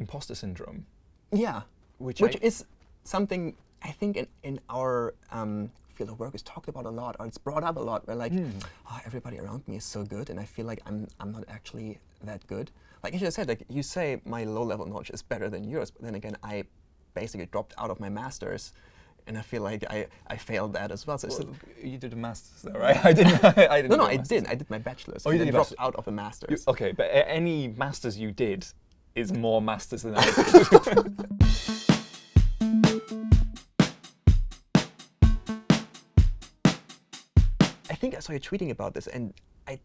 imposter syndrome. Yeah, Which which I- is something I think in, in our um, field of work is talked about a lot, or it's brought up a lot. Where like, Hmm. oh, everybody around me is so good, and I feel like I'm I'm not actually that good. Like as you said, like you say, my low-level knowledge is better than yours, but then again, I basically dropped out of my masters, and I feel like I, I failed that as well. So Well, you did a master's, though, right? I didn't. I didn't no, no, I master's. did. I did my bachelor's. Oh, you did dropped out of the You- masters. okay, but any masters you did is more masters than I did. I think I saw you tweeting about this, and I,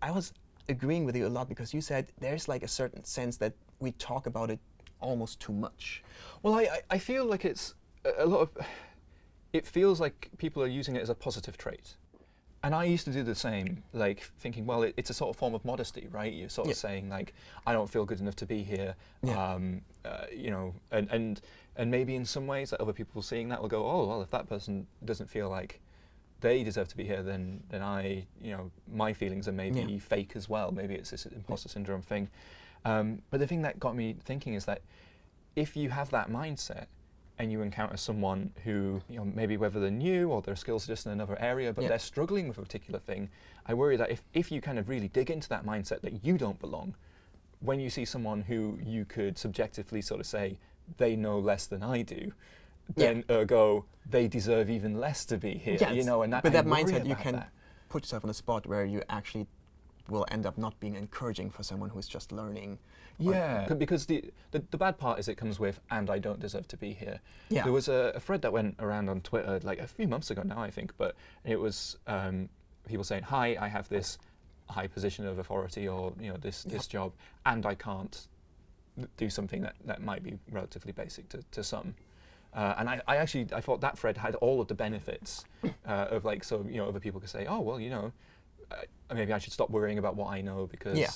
I was agreeing with you a lot because you said there's like a certain sense that we talk about it almost too much. Well, I, I- I feel like it's a a lot of. It feels like people are using it as a positive trait. And I used to do the same, like thinking, well, it, it's a sort of form of modesty, right? You're sort of saying, like, I don't feel good enough to be here, Yeah. um, uh, you know, and, and and maybe in some ways that other people seeing that will go, oh, well, if that person doesn't feel like they deserve to be here, then then I, you know, my feelings are maybe Yeah. fake as well. Maybe it's this imposter syndrome thing. Um, but the thing that got me thinking is that if you have that mindset and you encounter someone who, you know, maybe whether they're new or their skills are just in another area, but Yeah. they're struggling with a particular thing, I worry that if, if you kind of really dig into that mindset that you don't belong, when you see someone who you could subjectively sort of say, they know less than I do, Yeah. then ergo, they deserve even less to be here, you know, and that, with I that mindset, you can that. put yourself in a spot where you actually will end up not being encouraging for someone who's just learning. Yeah, c- because the, the the bad part is it comes with "and I don't deserve to be here." Yeah. There was a, a thread that went around on Twitter like a few months ago now, I think, but it was um, people saying, "Hi, I have this high position of authority, or you know this this job, and I can't do something that, that might be relatively basic to, to some." Uh, and I, I actually I thought that thread had all of the benefits uh, of like so you know other people could say, "Oh well, you know, uh, maybe I should stop worrying about what I know because." Yeah.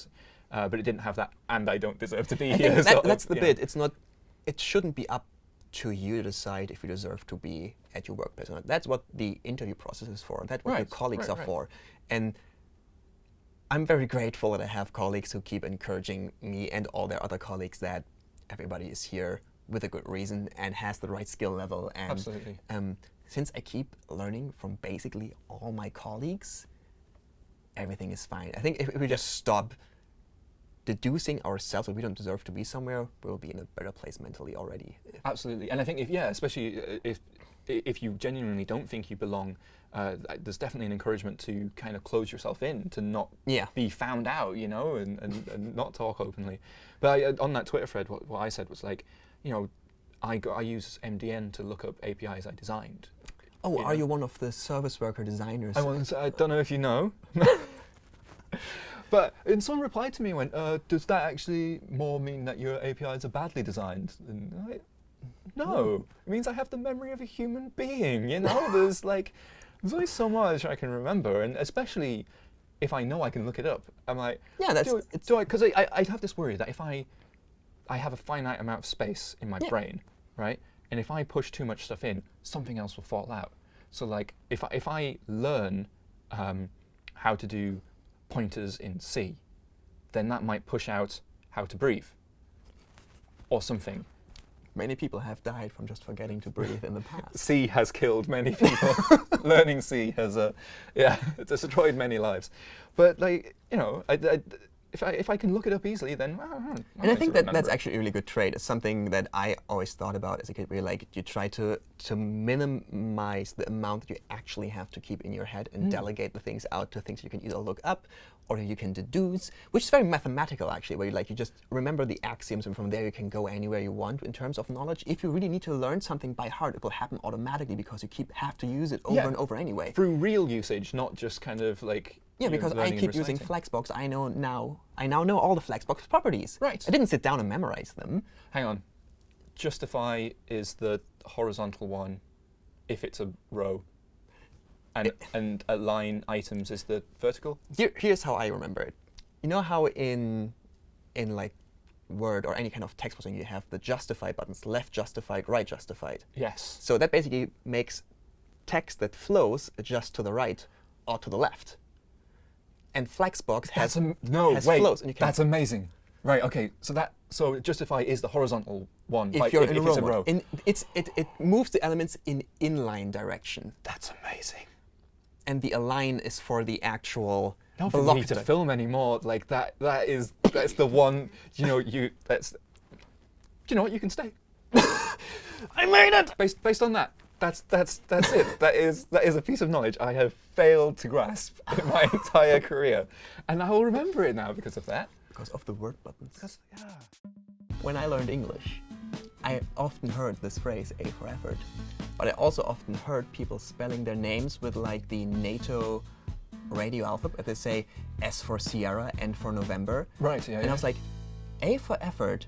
Uh, but it didn't have that, and I don't deserve to be I here. that, sort of, that's the you know. bit. It's not. It shouldn't be up to you to decide if you deserve to be at your workplace or not. That's what the interview process is for. That's what your colleagues right, are right. for. And I'm very grateful that I have colleagues who keep encouraging me and all their other colleagues that everybody is here with a good reason and has the right skill level. And Absolutely. um, since I keep learning from basically all my colleagues, everything is fine. I think if, if we just stop deducing ourselves that we don't deserve to be somewhere, we'll be in a better place mentally already. Absolutely, and I think if yeah, especially uh, if if you genuinely don't think you belong, uh, there's definitely an encouragement to kind of close yourself in, to not Yeah. be found out, you know, and, and, and not talk openly. But I, uh, on that Twitter thread, what, what I said was like, you know, I go, I use MDN to look up APIs I designed. Oh, are know. you one of the service worker designers? I, want, I don't know if you know. but and someone replied to me and went, uh, does that actually more mean that your APIs are badly designed? And I, no, it means I have the memory of a human being, you know? there's like, there's only so much I can remember, and especially if I know I can look it up. I'm like, Yeah, that's- do, it's- do I, because I, I, I have this worry that if I, I have a finite amount of space in my Yeah. brain, right? And if I push too much stuff in, something else will fall out. So like, if I, if I learn um, how to do pointers in C, then that might push out how to breathe or something. Many people have died from just forgetting to breathe in the past. C has killed many people. Learning C has, uh, yeah, destroyed many lives. But like, you know, I, I, if I if I can look it up easily, then well, hmm, I'm And I think that that's actually a really good trait. It's something that I always thought about as a kid. Where like you try to to minimize the amount that you actually have to keep in your head and hmm. delegate the things out to things you can either look up or you can deduce, which is very mathematical actually. Where you like you just remember the axioms and from there you can go anywhere you want in terms of knowledge. If you really need to learn something by heart, it will happen automatically because you keep have to use it over Yeah. and over anyway. through real usage, not just kind of like Yeah, because I keep using. Flexbox. I know now. I now know all the Flexbox properties. Right. I didn't sit down and memorize them. Hang on. Justify is the horizontal one if it's a row. And, and align items is the vertical? Here, here's how I remember it. You know how in in like Word or any kind of text processing you have the justify buttons, left justified, right justified. Yes. So that basically makes text that flows adjust to the right or to the left. And Flexbox has That's am- no, has wait. flows, and you can That's amazing. Right. Okay. So that so justify is the horizontal one. If like you're if, in if a row, it's a row. In, it's, it, it moves the elements in inline direction. That's amazing. And the align is for the actual Not for me to film anymore. Like that. That is. That's the one. You know. You. That's. Do you know what? You can stay. I made it! Based based on that. That's that's that's it. That is that is a piece of knowledge I have failed to grasp in my entire career, and I will remember it now because of that. Because of the word buttons. Because yeah. When I learned English, I often heard this phrase, A for effort. But I also often heard people spelling their names with like the NATO radio alphabet. They say S for Sierra, N for November. Right. Yeah. And I was like, A for effort